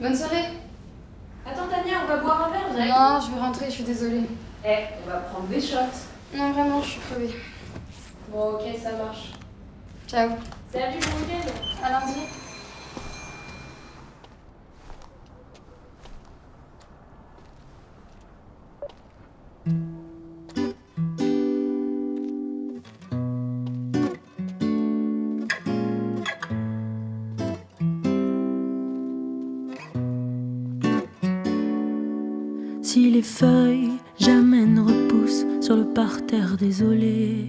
Bonne soirée. Attends Tania, on va boire un verre, Non, je vais rentrer, je suis désolée. Eh, on va prendre des shots. Non, vraiment, je suis crevée. Bon, ok, ça marche. Ciao. Salut, bon week-end À lundi. Si les feuilles jamais ne repoussent sur le parterre désolé,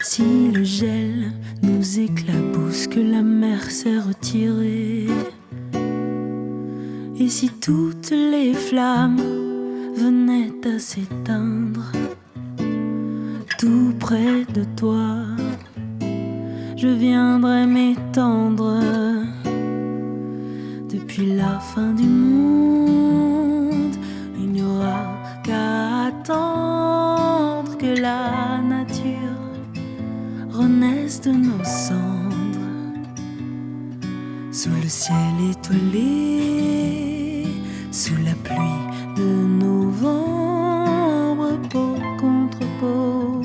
si le gel nous éclabousse, que la mer s'est retirée, et si toutes les flammes venaient à s'éteindre, tout près de toi, je viendrais m'étendre depuis la fin du monde. Attendre que la nature renaisse de nos cendres. Sous le ciel étoilé, sous la pluie de novembre, peau contre peau,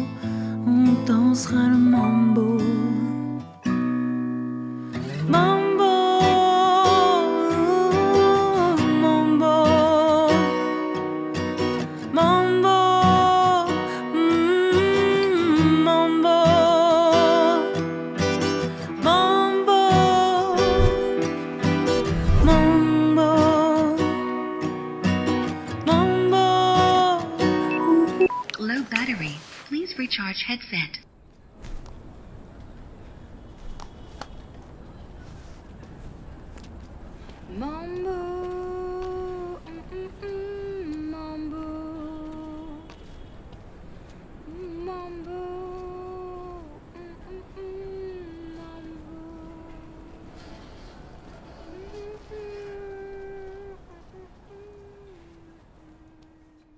on dansera le mambo. Mambo, recharge headset. Mambo.